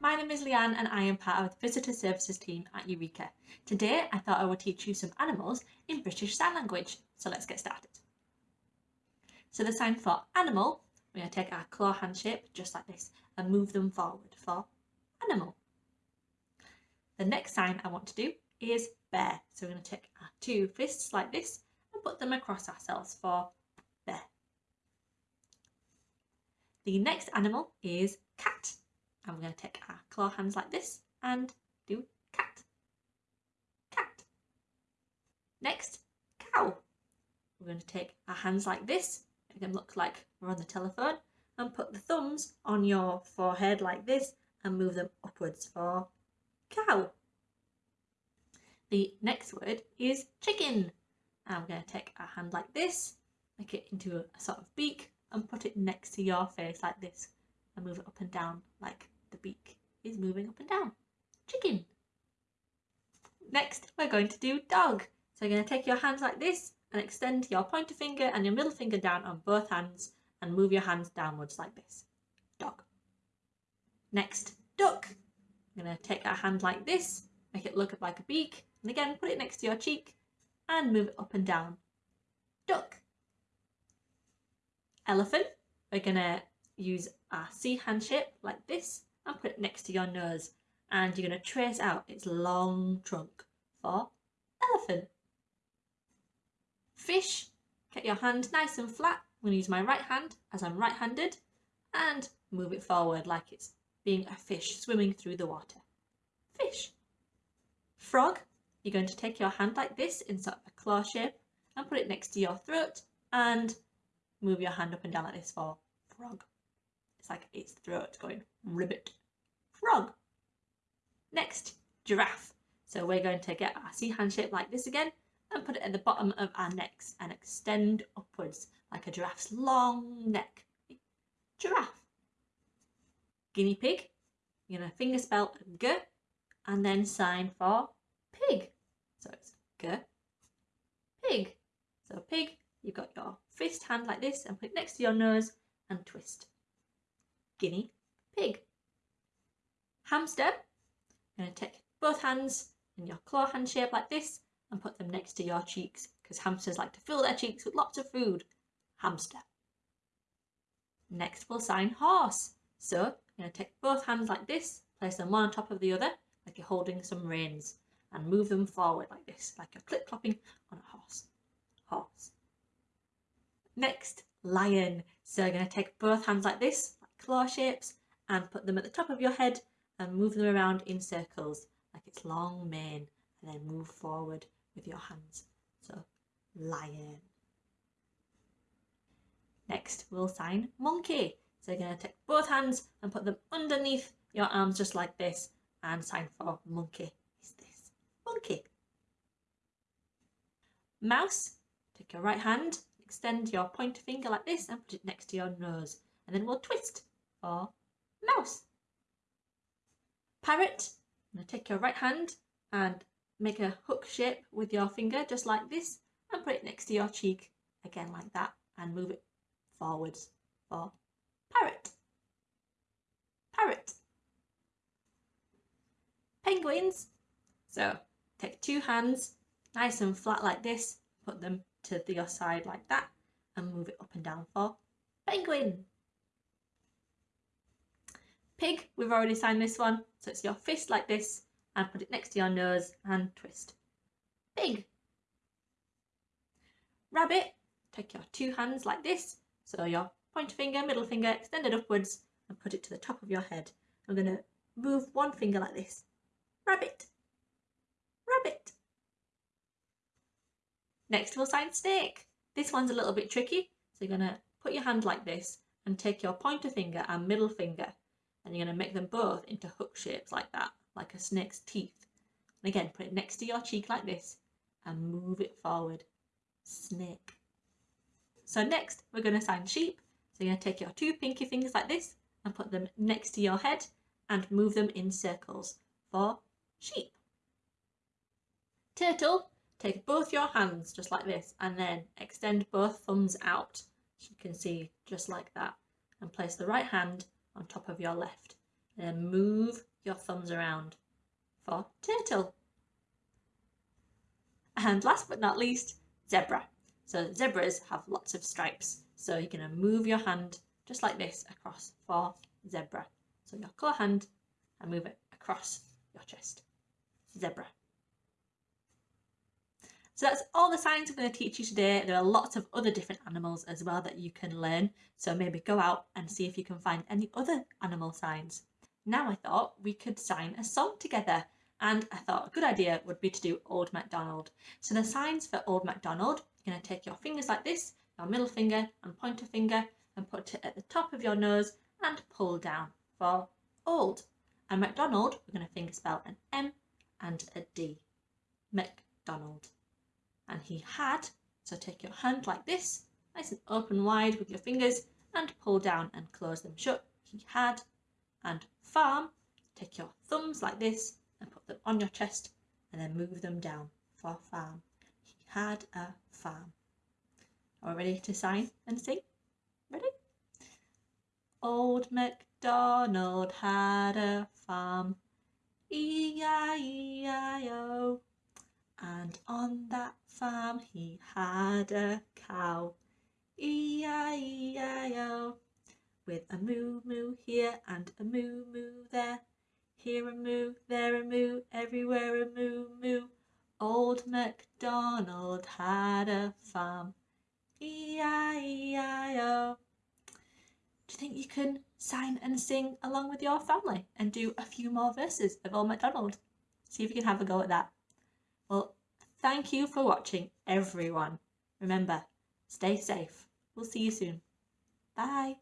my name is Leanne and I am part of the Visitor Services team at Eureka. Today I thought I would teach you some animals in British Sign Language, so let's get started. So the sign for animal, we're going to take our claw hand shape just like this and move them forward for animal. The next sign I want to do is bear, so we're going to take our two fists like this and put them across ourselves for bear. The next animal is cat and we're going to take our claw hands like this and do cat. Cat. Next, cow. We're going to take our hands like this, make them look like we're on the telephone, and put the thumbs on your forehead like this and move them upwards for cow. The next word is chicken. And we're going to take our hand like this, make it into a, sort of beak and put it next to your face like this and move it up and down like the beak is moving up and down. Chicken. Next, we're going to do dog. So you're going to take your hands like this and extend your pointer finger and your middle finger down on both hands and move your hands downwards like this. Dog. Next, duck. I'm going to take our hand like this, make it look like a beak, and again put it next to your cheek and move it up and down. Duck. Elephant. We're going to use our C hand shape like this and put it next to your nose and you're going to trace out its long trunk for elephant. Fish, get your hand nice and flat. I'm going to use my right hand as I'm right-handed and move it forward like it's being a fish swimming through the water. Fish. Frog, you're going to take your hand like this in sort of a claw shape and put it next to your throat and move your hand up and down like this for frog. It's like its throat going ribbit frog. Next, giraffe. So we're going to get our C hand shape like this again and put it at the bottom of our necks and extend upwards like a giraffe's long neck. Giraffe. Guinea pig. You're going to finger spell G and then sign for pig. So it's G, pig. So pig, you've got your fist hand like this and put it next to your nose and twist. Guinea pig hamster. You're going to take both hands in your claw hand shape like this and put them next to your cheeks because hamsters like to fill their cheeks with lots of food. Hamster. Next we'll sign horse. So you're going to take both hands like this, place them one on top of the other like you're holding some reins and move them forward like this, like you're clip-clopping on a horse. Horse. Next, lion. So you're going to take both hands like this, like claw shapes, and put them at the top of your head and move them around in circles like its long mane and then move forward with your hands. So lion. Next we'll sign monkey. So you're going to take both hands and put them underneath your arms just like this and sign for monkey is this. Monkey. Mouse. Take your right hand, extend your pointer finger like this and put it next to your nose and then we'll twist for mouse. Parrot, I'm going to take your right hand and make a hook shape with your finger just like this and put it next to your cheek again like that and move it forwards for parrot. Parrot. Penguins. So take two hands nice and flat like this, put them to your side like that and move it up and down for penguin. Pig, we've already signed this one. So it's your fist like this and put it next to your nose and twist. Pig. Rabbit, take your two hands like this. So your pointer finger, middle finger extended upwards and put it to the top of your head. I'm going to move one finger like this. Rabbit. Rabbit. Next we'll sign snake. This one's a little bit tricky. So you're going to put your hand like this and take your pointer finger and middle finger and you're going to make them both into hook shapes like that, like a snake's teeth. And again, put it next to your cheek like this and move it forward. Snake. So next, we're going to sign sheep. So you're going to take your two pinky fingers like this and put them next to your head and move them in circles for sheep. Turtle, take both your hands just like this and then extend both thumbs out, So you can see, just like that, and place the right hand on top of your left and then move your thumbs around for turtle. And last but not least, zebra. So zebras have lots of stripes. So you're going to move your hand just like this across for zebra. So your colour hand and move it across your chest. Zebra. So that's all the signs I'm going to teach you today. There are lots of other different animals as well that you can learn. So maybe go out and see if you can find any other animal signs. Now I thought we could sign a song together and I thought a good idea would be to do Old MacDonald. So the signs for Old MacDonald, you're going to take your fingers like this, your middle finger and pointer finger and put it at the top of your nose and pull down for old. And MacDonald, we're going to finger spell an M and a D. MacDonald and he had. So take your hand like this, nice and open wide with your fingers and pull down and close them shut. He had. And farm, take your thumbs like this and put them on your chest and then move them down for farm. He had a farm. Are we ready to sign and sing? Ready? Old MacDonald had a farm. E-I-E-I-O. And on that farm he had a cow, E-I-E-I-O, with a moo moo here and a moo moo there. Here a moo, there a moo, everywhere a moo moo. Old MacDonald had a farm, E-I-E-I-O. Do you think you can sign and sing along with your family and do a few more verses of Old MacDonald? See if you can have a go at that. Well, thank you for watching, everyone. Remember, stay safe. We'll see you soon. Bye.